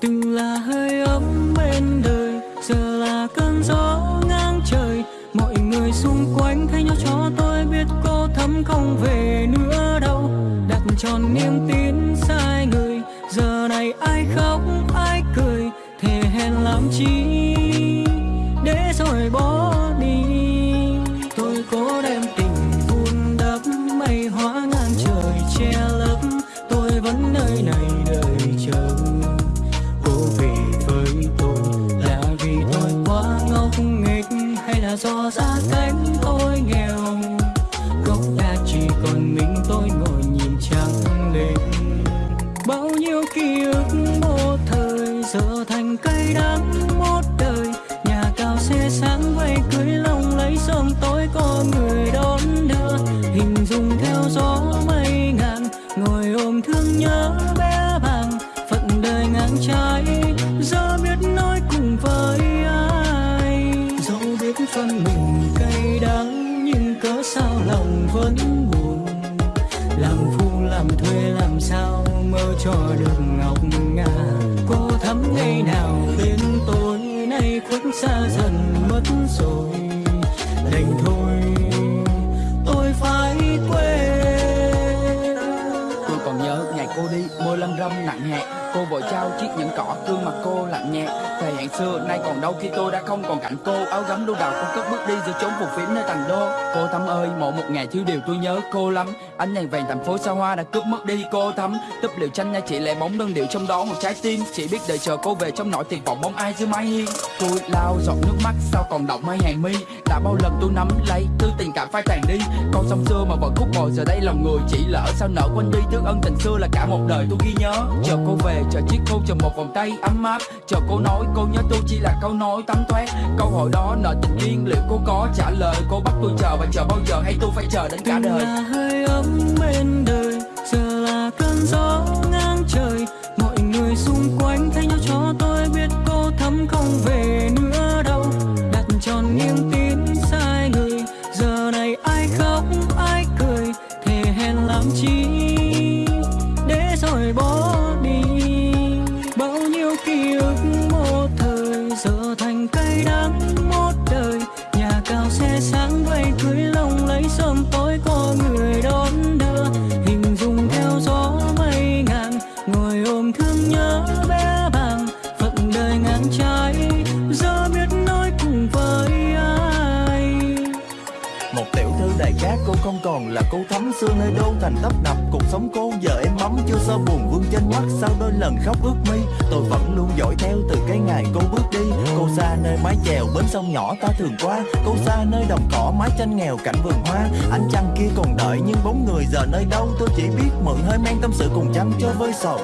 từng là hơi ấm bên đời, giờ là cơn gió ngang trời. Mọi người xung quanh thấy nhau cho tôi biết cô thấm không về nữa đâu. Đặt tròn niềm tin sai người, giờ này ai khóc, ai cười, thề hẹn làm chi để rồi bỏ đi. Tôi cố đem tình vun đắp, mây hóa ngang trời che lấp, tôi vẫn nơi này. Hay ra cánh gia tôi nghèo. Gốc đã chỉ còn mình tôi ngồi nhìn trăng lên. Bao nhiêu ký ức một thời giờ thành cây đắng. Lòng vẫn buồn. Làm phu, làm thuê, làm sao mơ cho được ngọc ngà. Cô thắm ngày nào bên tôi nay khuất xa dần mất rồi. Đành thôi, tôi phải quên. Tôi còn nhớ ngày cô đi, môi lâm râm nặng nhẹ. Cô vội trao chiếc nhẫn cỏ, gương mặt cô lạnh nhẹ. Thời hạn xưa nay còn đâu khi tôi đã không còn cạnh cô. Áo gấm đu đào cũng cất bước đi giữa chốn phù phiếm nơi thành đô. Cô Thắm ơi mỗi một ngày thiếu điều tôi nhớ cô lắm. Ánh đèn vàng thành phố xa hoa đã cướp mất đi cô Thắm. Túp liệu tranh nha chị lại bóng đơn điệu trong đó một trái tim. Chỉ biết đợi chờ cô về trong nỗi tiền vọng bóng ai dưới mái hiên. Tôi lao giọt nước mắt sao còn động mấy hàng mi? Đã bao lần tôi nắm lấy tư tình cảm phai tàn đi. Con sông xưa mà vẫn khúc bồi giờ đây lòng người chỉ lỡ sao nợ quên đi. Thứ ân tình xưa là cả một đời tôi ghi nhớ. Chờ cô về chờ chiếc khô, chờ một vòng tay ấm áp. Chờ cô nói cô nhớ tôi chỉ là câu nói tắm thoát Câu hỏi đó nợ tình duyên liệu cô có trả lời? Cô bắt tôi chờ và chờ bao giờ hay tôi phải chờ đến cả từng đời? là hơi ấm bên đời giờ là cơn gió ngang trời. Mọi người xung quanh thay nhau cho tôi biết cô thắm không về nữa đâu. Đặt tròn niềm tin sai người giờ này ai khóc ai cười? Thề hẹn làm chi để rồi bỏ đi? Bao nhiêu ký cây đắng. Không còn là cô thắm xưa nơi đô thành tấp nập. Cuộc sống cô giờ em ấm, chưa sao buồn vương trên mắt. Sau đôi lần khóc ướt mi Tôi vẫn luôn dõi theo từ cái ngày cô bước đi. Cô xa nơi mái chèo, bến sông nhỏ ta thường qua. Cô xa nơi đồng cỏ, mái tranh nghèo, cảnh vườn hoa. Anh chăng kia còn đợi nhưng bóng người giờ nơi đâu? Tôi chỉ biết mượn hơi men tâm sự cùng chăm cho với sầu.